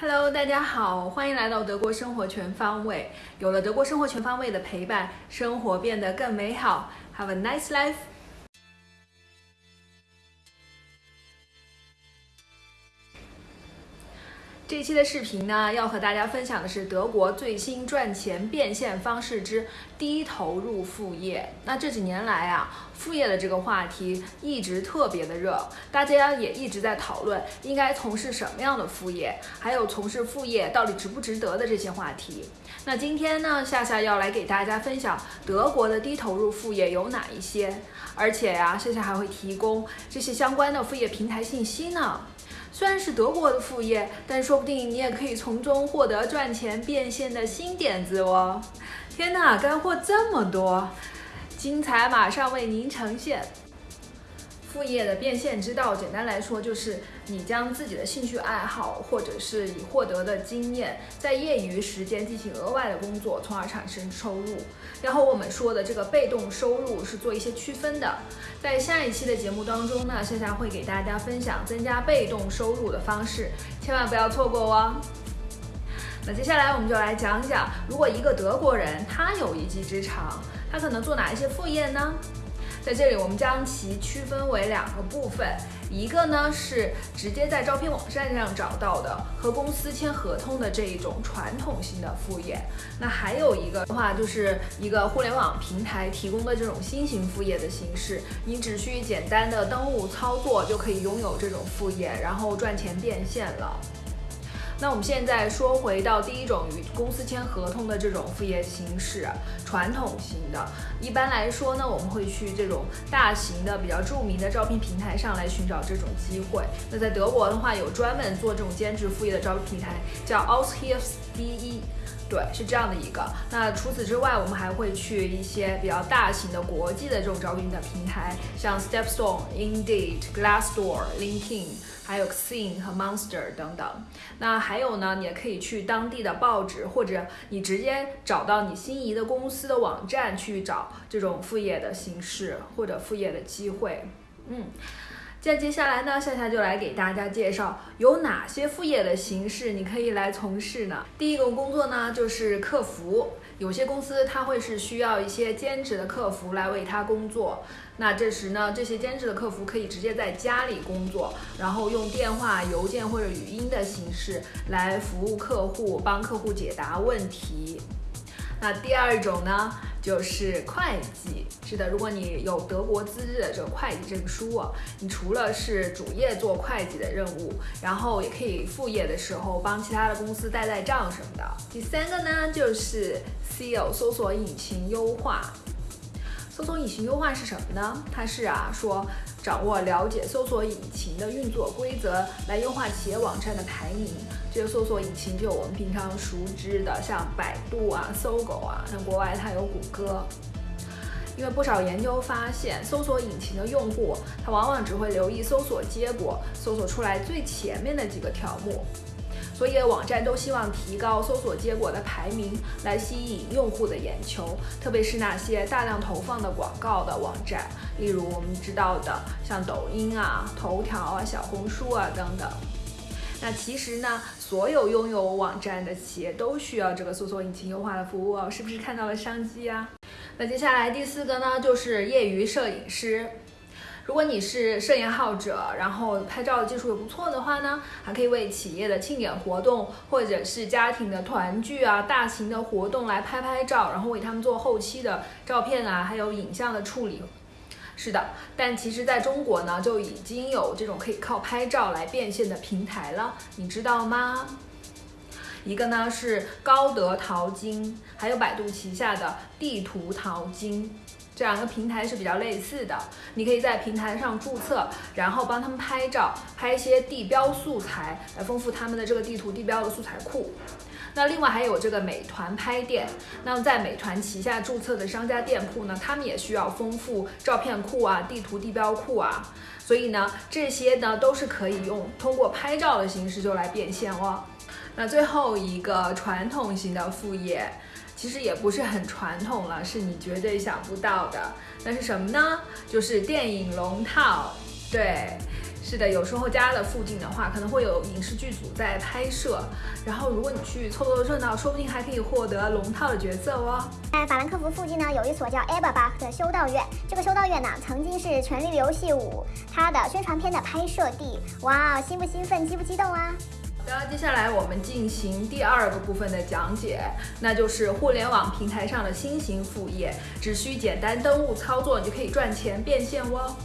Hello，大家好，欢迎来到德国生活全方位。有了德国生活全方位的陪伴，生活变得更美好。Have a nice life。这期的视频呢，要和大家分享的是德国最新赚钱变现方式之低投入副业。那这几年来啊，副业的这个话题一直特别的热，大家也一直在讨论应该从事什么样的副业，还有从事副业到底值不值得的这些话题。那今天呢，夏夏要来给大家分享德国的低投入副业有哪一些，而且呀，夏夏还会提供这些相关的副业平台信息呢。虽然是德国的副业，但是说不定你也可以从中获得赚钱变现的新点子哦！天哪，干货这么多，精彩马上为您呈现。副业的变现之道，简单来说就是你将自己的兴趣爱好，或者是已获得的经验，在业余时间进行额外的工作，从而产生收入。然后我们说的这个被动收入是做一些区分的。在下一期的节目当中呢，夏夏会给大家分享增加被动收入的方式，千万不要错过哦。那接下来我们就来讲讲，如果一个德国人他有一技之长，他可能做哪一些副业呢？在这里，我们将其区分为两个部分，一个呢是直接在招聘网站上找到的和公司签合同的这一种传统性的副业，那还有一个的话就是一个互联网平台提供的这种新型副业的形式，你只需简单的登录操作就可以拥有这种副业，然后赚钱变现了。那我们现在说回到第一种与公司签合同的这种副业形式，传统型的。一般来说呢，我们会去这种大型的、比较著名的招聘平台上来寻找这种机会。那在德国的话，有专门做这种兼职副业的招聘平台，叫 a u s h i e f s d e。对，是这样的一个。那除此之外，我们还会去一些比较大型的国际的这种招聘的平台，像 Stepstone、Indeed、Glassdoor、LinkedIn，还有 Xing 和 Monster 等等。那还有呢，你也可以去当地的报纸，或者你直接找到你心仪的公司的网站去找这种副业的形式或者副业的机会。嗯。在接下来呢，夏夏就来给大家介绍有哪些副业的形式你可以来从事呢？第一个工作呢就是客服，有些公司它会是需要一些兼职的客服来为他工作。那这时呢，这些兼职的客服可以直接在家里工作，然后用电话、邮件或者语音的形式来服务客户，帮客户解答问题。那第二种呢？就是会计，是的，如果你有德国资质的这个会计证书啊，你除了是主业做会计的任务，然后也可以副业的时候帮其他的公司带带账什么的。第三个呢，就是 SEO 搜索引擎优化。搜索引擎优化是什么呢？它是啊说。掌握了解搜索引擎的运作规则，来优化企业网站的排名。这个搜索引擎就我们平常熟知的，像百度啊、搜狗啊，像国外它有谷歌。因为不少研究发现，搜索引擎的用户他往往只会留意搜索结果，搜索出来最前面的几个条目。所以网站都希望提高搜索结果的排名，来吸引用户的眼球，特别是那些大量投放的广告的网站，例如我们知道的像抖音啊、头条啊、小红书啊等等。那其实呢，所有拥有网站的企业都需要这个搜索引擎优化的服务哦，是不是看到了商机啊？那接下来第四个呢，就是业余摄影师。如果你是摄影爱好者，然后拍照的技术也不错的话呢，还可以为企业的庆典活动或者是家庭的团聚啊、大型的活动来拍拍照，然后为他们做后期的照片啊，还有影像的处理。是的，但其实在中国呢，就已经有这种可以靠拍照来变现的平台了，你知道吗？一个呢是高德淘金，还有百度旗下的地图淘金。这两个平台是比较类似的，你可以在平台上注册，然后帮他们拍照，拍一些地标素材，来丰富他们的这个地图地标的素材库。那另外还有这个美团拍店，那么在美团旗下注册的商家店铺呢，他们也需要丰富照片库啊、地图地标库啊，所以呢，这些呢都是可以用通过拍照的形式就来变现哦。那最后一个传统型的副业。其实也不是很传统了，是你绝对想不到的。那是什么呢？就是电影龙套。对，是的，有时候家的附近的话，可能会有影视剧组在拍摄，然后如果你去凑凑热闹，说不定还可以获得龙套的角色哦。在法兰克福附近呢，有一所叫 Eberbach 的修道院，这个修道院呢，曾经是《权力的游戏五》它的宣传片的拍摄地。哇，兴不兴奋，激不激动啊？然后，接下来我们进行第二个部分的讲解，那就是互联网平台上的新型副业，只需简单登录操作，你就可以赚钱变现哦。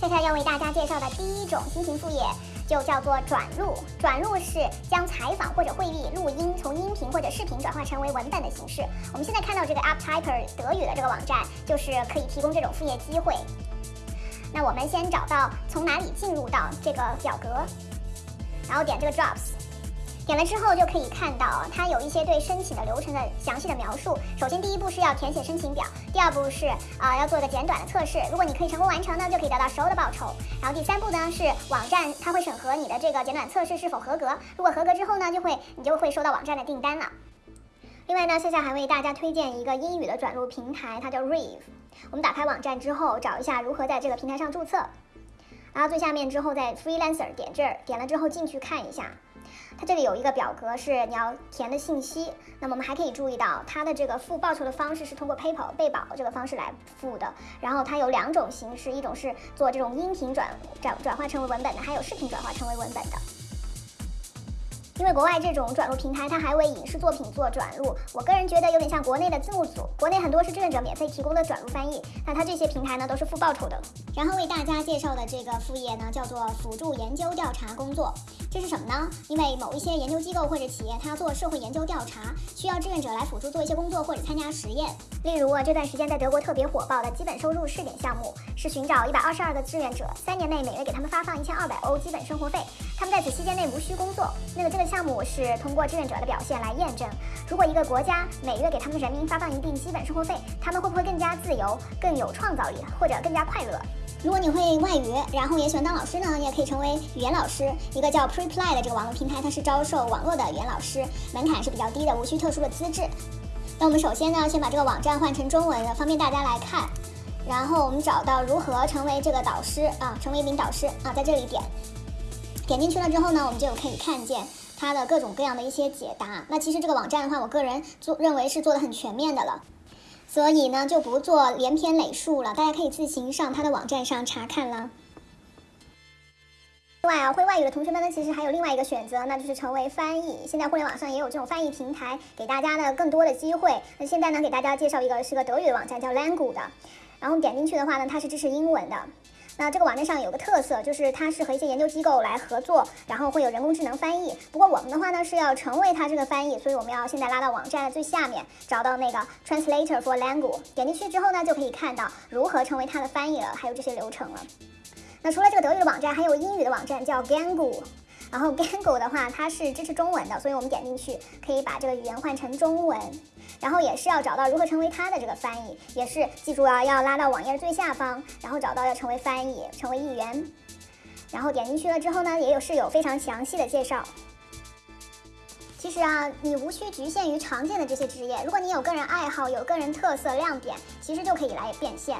现在要为大家介绍的第一种新型副业，就叫做转录。转录是将采访或者会议录音从音频或者视频转化成为文本的形式。我们现在看到这个 AppTyper 德语的这个网站，就是可以提供这种副业机会。那我们先找到从哪里进入到这个表格，然后点这个 Jobs。点了之后就可以看到，它有一些对申请的流程的详细的描述。首先，第一步是要填写申请表；第二步是啊，要做一个简短的测试。如果你可以成功完成呢，就可以得到十欧的报酬。然后第三步呢是网站它会审核你的这个简短测试是否合格。如果合格之后呢，就会你就会收到网站的订单了。另外呢，夏夏还为大家推荐一个英语的转录平台，它叫 Rave。我们打开网站之后，找一下如何在这个平台上注册。然后最下面之后在 Freelancer 点这儿，点了之后进去看一下。它这里有一个表格是你要填的信息，那么我们还可以注意到它的这个付报酬的方式是通过 PayPal 贝宝这个方式来付的。然后它有两种形式，一种是做这种音频转转转化成为文本的，还有视频转化成为文本的。因为国外这种转录平台，它还为影视作品做转录，我个人觉得有点像国内的字幕组。国内很多是志愿者免费提供的转录翻译，那它这些平台呢都是付报酬的。然后为大家介绍的这个副业呢，叫做辅助研究调查工作。这是什么呢？因为某一些研究机构或者企业，它要做社会研究调查，需要志愿者来辅助做一些工作或者参加实验。例如啊，这段时间在德国特别火爆的基本收入试点项目，是寻找一百二十二个志愿者，三年内每月给他们发放一千二百欧基本生活费，他们在此期间内无需工作。那么这个。项目是通过志愿者的表现来验证，如果一个国家每月给他们人民发放一定基本生活费，他们会不会更加自由、更有创造力，或者更加快乐？如果你会外语，然后也喜欢当老师呢，你也可以成为语言老师。一个叫 Preply 的这个网络平台，它是招收网络的语言老师，门槛是比较低的，无需特殊的资质。那我们首先呢，先把这个网站换成中文，方便大家来看。然后我们找到如何成为这个导师啊，成为一名导师啊，在这里点，点进去了之后呢，我们就可以看见。它的各种各样的一些解答，那其实这个网站的话，我个人做认为是做的很全面的了，所以呢就不做连篇累述了，大家可以自行上它的网站上查看了。另外啊，会外语的同学们呢，其实还有另外一个选择，那就是成为翻译。现在互联网上也有这种翻译平台，给大家的更多的机会。那现在呢，给大家介绍一个是个德语的网站，叫 Langu 的，然后点进去的话呢，它是支持英文的。那这个网站上有个特色，就是它是和一些研究机构来合作，然后会有人工智能翻译。不过我们的话呢是要成为它这个翻译，所以我们要现在拉到网站的最下面，找到那个 Translator for Language，点进去之后呢，就可以看到如何成为它的翻译了，还有这些流程了。那除了这个德语的网站，还有英语的网站叫 Gangu，然后 Gango 的话它是支持中文的，所以我们点进去可以把这个语言换成中文。然后也是要找到如何成为它的这个翻译，也是记住啊，要拉到网页最下方，然后找到要成为翻译，成为译员，然后点进去了之后呢，也有是有非常详细的介绍。其实啊，你无需局限于常见的这些职业，如果你有个人爱好，有个人特色亮点，其实就可以来变现。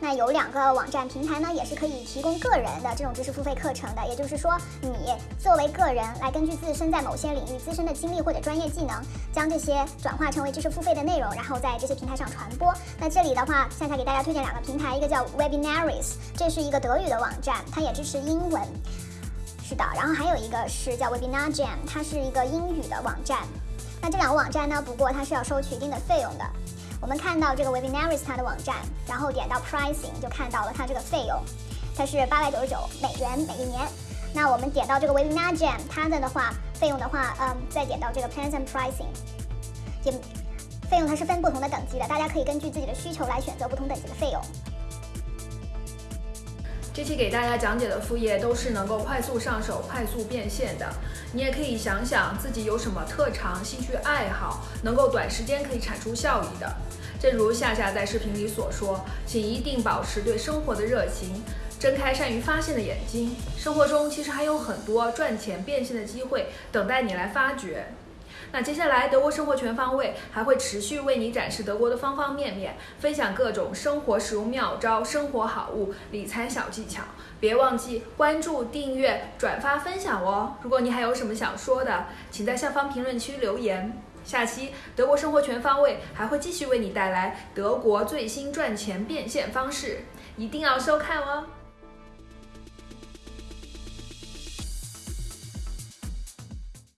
那有两个网站平台呢，也是可以提供个人的这种知识付费课程的。也就是说，你作为个人来根据自身在某些领域自身的经历或者专业技能，将这些转化成为知识付费的内容，然后在这些平台上传播。那这里的话，夏夏给大家推荐两个平台，一个叫 Webinaries，这是一个德语的网站，它也支持英文。是的，然后还有一个是叫 Webinar Jam，它是一个英语的网站。那这两个网站呢，不过它是要收取一定的费用的。我们看到这个 Webinaries 它的网站，然后点到 Pricing 就看到了它这个费用，它是八百九十九美元每一年。那我们点到这个 Webinar Jam 它的的话费用的话，嗯，再点到这个 Plans and Pricing，也费用它是分不同的等级的，大家可以根据自己的需求来选择不同等级的费用。这期给大家讲解的副业都是能够快速上手、快速变现的。你也可以想想自己有什么特长、兴趣爱好，能够短时间可以产出效益的。正如夏夏在视频里所说，请一定保持对生活的热情，睁开善于发现的眼睛。生活中其实还有很多赚钱变现的机会等待你来发掘。那接下来，德国生活全方位还会持续为你展示德国的方方面面，分享各种生活实用妙招、生活好物、理财小技巧。别忘记关注、订阅、转发、分享哦！如果你还有什么想说的，请在下方评论区留言。下期德国生活全方位还会继续为你带来德国最新赚钱变现方式，一定要收看哦！